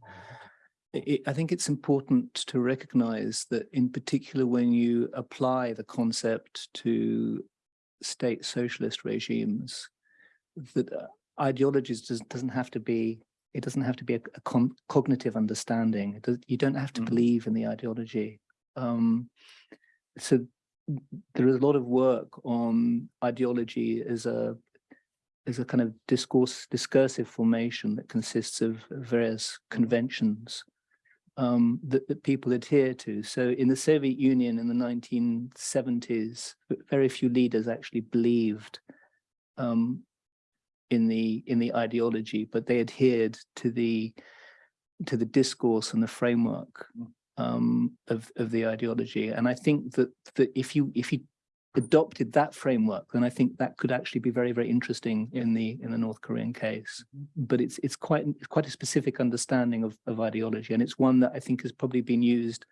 i- i- think it's important to recognize that in particular, when you apply the concept to state socialist regimes, that uh, ideologies does, doesn't have to be, it doesn't have to be a, a con- cognitive understanding. It does, you don't have to Mhm. believe in the ideology. Um, so there is a lot of work on ideology as a as a kind of discourse discursive formation that consists of various conventions um, that, that people adhere to. So in the Soviet Union in the 1970s, very few leaders actually believed um, in the in the ideology, but they adhered to the to the discourse and the framework um, of of the ideology. And I think that that if you if you adopted that framework, then I think that could actually be very very interesting in the in the North Korean case. But it's it's quite it's quite a specific understanding of of ideology, and it's one that I think has probably been used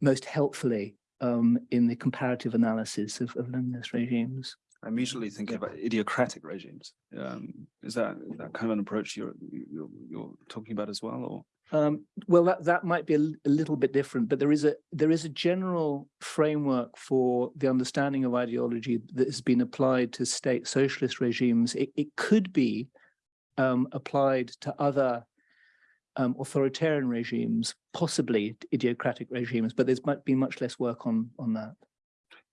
most helpfully um, in the comparative analysis of, of Leninist regimes. I'm usually thinking about ideocratic regimes. Um, is that is that kind of an approach you're you're, you're talking about as well, or? Um, well, that, that might be a little bit different, but there is a there is a general framework for the understanding of ideology that has been applied to state socialist regimes. It, it could be um, applied to other um, authoritarian regimes, possibly ideocratic regimes, but there's might be much less work on on that.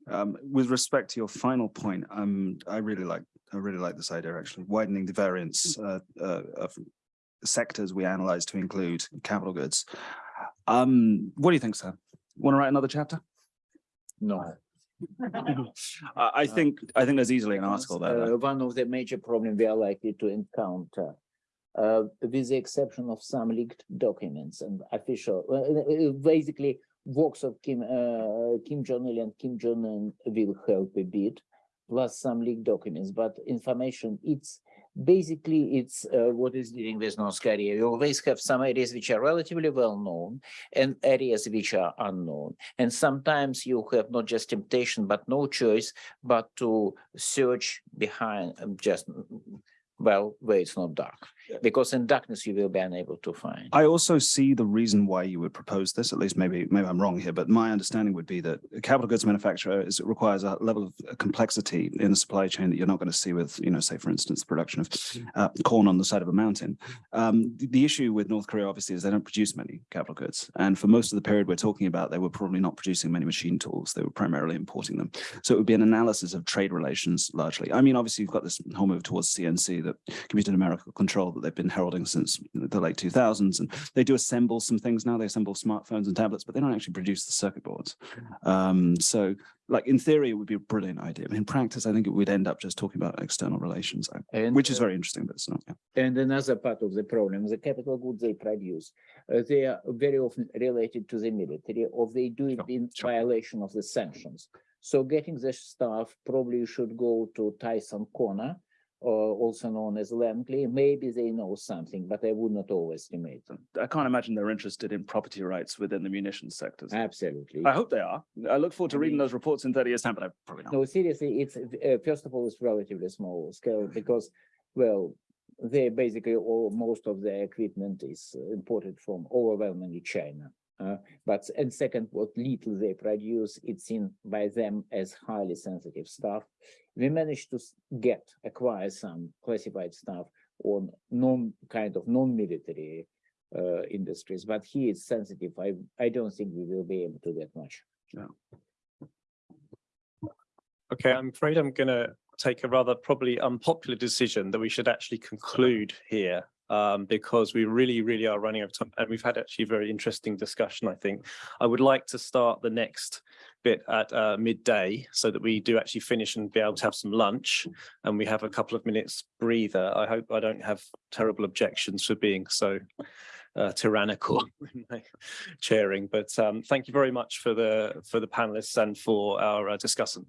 Um, with respect to your final point, um, I really like, I really like this idea actually, widening the variance uh, uh, of sectors we analyze to include capital goods. Um, what do you think, sir? Want to write another chapter? No. I, I think, I think there's easily an article there. Uh, One of the major problems we are likely to encounter, uh, with the exception of some leaked documents and official, uh, uh, basically, works of Kim, uh, Kim Jong-il and Kim Jong-un will help a bit, plus some leaked documents, but information, it's basically, it's uh, what is dealing with North Korea. You always have some areas which are relatively well known and areas which are unknown. And sometimes you have not just temptation, but no choice but to search behind um, just mm, well where it's not dark because in darkness you will be unable to find I also see the reason why you would propose this, at least maybe, maybe I'm wrong here, but my understanding would be that a capital goods manufacturer is, requires a level of uh, complexity in the supply chain that you're not going to see with, you know, say, for instance, the production of uh, corn on the side of a mountain. Um, the, the issue with North Korea, obviously, is they don't produce many capital goods. And for most of the period we're talking about, they were probably not producing many machine tools. They were primarily importing them. So it would be an analysis of trade relations largely. I mean, obviously, you've got this whole move towards CNC that computer numerical control that they've been heralding since the late two thousands. And they do assemble some things now. They assemble smartphones and tablets, but they don't actually produce the circuit boards. Um, so like in theory, it would be a brilliant idea. In practice, I think it would end up just talking about external relations, uh, And, which is uh, very interesting, but it's not. yeah. And another part of the problem, the capital goods they produce, uh, they are very often related to the military, or they do it Sure, in sure. violation of the sanctions. So getting the stuff, probably you should go to Tysons Corner, or also known as Langley. Maybe they know something, but I would not overestimate them. I can't imagine they're interested in property rights within the munitions sectors. Absolutely. I hope they are. I look forward to I reading mean- those reports in thirty years time, but I probably not. No, seriously, it's, uh, first of all, it's relatively small scale because, well, they basically, all, most of their equipment is imported from overwhelmingly China. Uh, but, and second, what little they produce, it's seen by them as highly sensitive stuff. We managed to get, acquire some classified stuff on non, kind of non-military uh, industries, but he is sensitive. I, I don't think we will be able to get much. Okay, I'm afraid I'm gonna take a rather probably unpopular decision that we should actually conclude here. Um, because we really, really are running out of time and we've had actually a very interesting discussion, I think. I would like to start the next bit at uh midday so that we do actually finish and be able to have some lunch. And we have a couple of minutes breather. I hope I don't have terrible objections for being so uh, tyrannical in my chairing, but um, thank you very much for the for the panelists and for our uh, discussant.